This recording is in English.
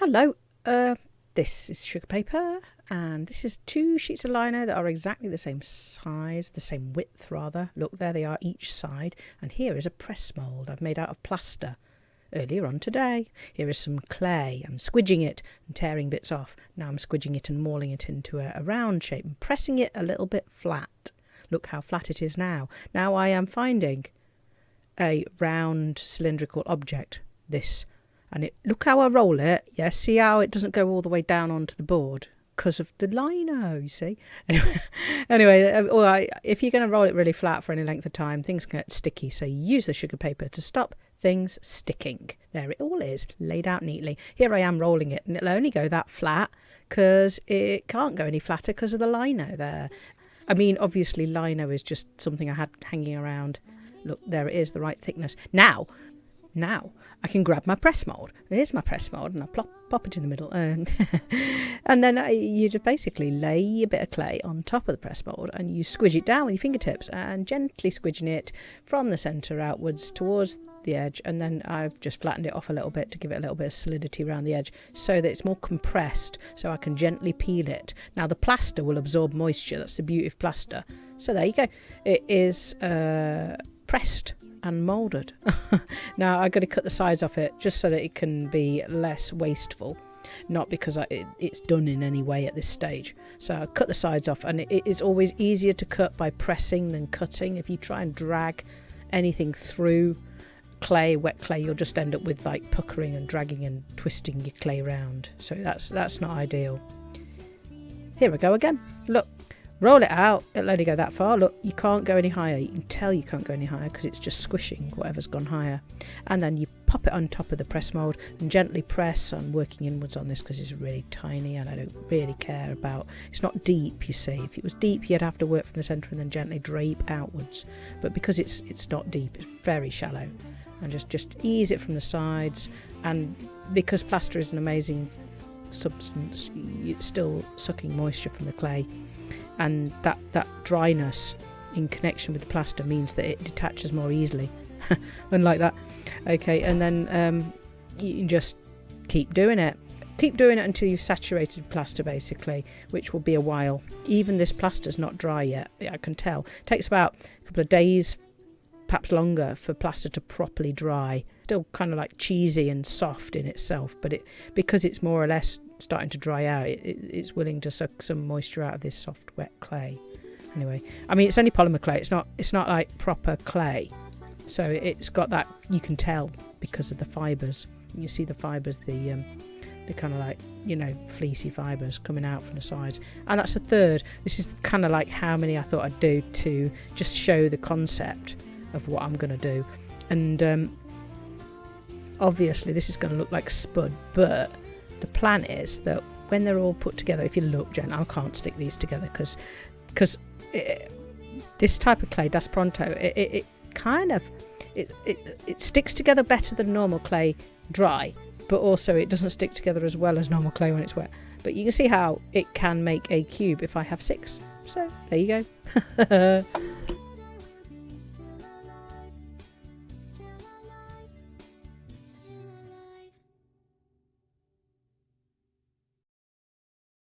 Hello, uh, this is sugar paper and this is two sheets of lino that are exactly the same size, the same width rather. Look, there they are each side and here is a press mould I've made out of plaster earlier on today. Here is some clay. I'm squidging it and tearing bits off. Now I'm squidging it and mauling it into a, a round shape and pressing it a little bit flat. Look how flat it is now. Now I am finding a round cylindrical object, this and it look how I roll it. Yeah, see how it doesn't go all the way down onto the board because of the lino. You see. Anyway, uh, if you're going to roll it really flat for any length of time, things get sticky. So use the sugar paper to stop things sticking. There it all is, laid out neatly. Here I am rolling it, and it'll only go that flat because it can't go any flatter because of the lino there. I mean, obviously, lino is just something I had hanging around. Look, there it is, the right thickness. Now, now I can grab my press mold. Here's my press mold, and I plop, pop it in the middle, and and then I, you just basically lay a bit of clay on top of the press mold, and you squidge it down with your fingertips, and gently squidging it from the centre outwards towards the edge, and then I've just flattened it off a little bit to give it a little bit of solidity around the edge, so that it's more compressed, so I can gently peel it. Now the plaster will absorb moisture. That's the beauty of plaster. So there you go. It is uh, pressed and moulded. now I've got to cut the sides off it just so that it can be less wasteful not because I, it, it's done in any way at this stage. So I cut the sides off and it, it is always easier to cut by pressing than cutting. If you try and drag anything through clay, wet clay, you'll just end up with like puckering and dragging and twisting your clay around. So that's that's not ideal. Here we go again. Look, Roll it out, it'll only go that far. Look, you can't go any higher. You can tell you can't go any higher because it's just squishing whatever's gone higher. And then you pop it on top of the press mould and gently press. I'm working inwards on this because it's really tiny and I don't really care about... It's not deep, you see. If it was deep, you'd have to work from the centre and then gently drape outwards. But because it's it's not deep, it's very shallow. And just, just ease it from the sides. And because plaster is an amazing substance, it's still sucking moisture from the clay and that that dryness in connection with the plaster means that it detaches more easily. Unlike that. Okay and then um, you can just keep doing it. Keep doing it until you've saturated plaster basically which will be a while. Even this plaster's not dry yet. I can tell. It takes about a couple of days perhaps longer for plaster to properly dry still kind of like cheesy and soft in itself but it because it's more or less starting to dry out, it, it, it's willing to suck some moisture out of this soft, wet clay. Anyway, I mean, it's only polymer clay. It's not. It's not like proper clay. So it's got that. You can tell because of the fibres. You see the fibres, the um, the kind of like you know fleecy fibres coming out from the sides. And that's a third. This is kind of like how many I thought I'd do to just show the concept of what I'm going to do. And um, obviously, this is going to look like spud, but the plan is that when they're all put together, if you look, Jen, I can't stick these together because because this type of clay, Das Pronto, it, it, it kind of it, it it sticks together better than normal clay dry, but also it doesn't stick together as well as normal clay when it's wet. But you can see how it can make a cube if I have six. So there you go.